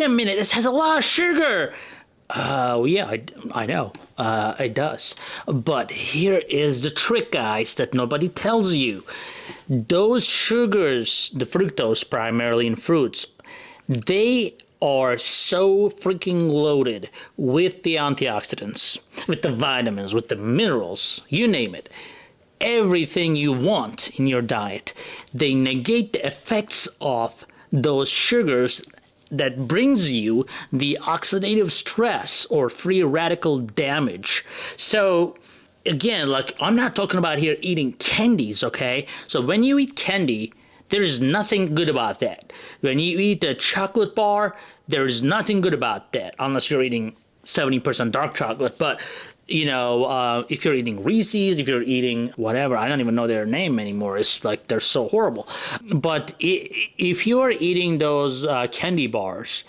a minute, this has a lot of sugar. Uh, yeah, I, I know. Uh, it does. But here is the trick, guys, that nobody tells you. Those sugars, the fructose primarily in fruits, they are so freaking loaded with the antioxidants, with the vitamins, with the minerals, you name it. Everything you want in your diet. They negate the effects of those sugars that brings you the oxidative stress or free radical damage. So again, like I'm not talking about here eating candies, okay? So when you eat candy, there is nothing good about that. When you eat a chocolate bar, there is nothing good about that unless you're eating 70% dark chocolate. But you know, uh, if you're eating Reese's, if you're eating whatever, I don't even know their name anymore. It's like they're so horrible. But if you're eating those uh, candy bars,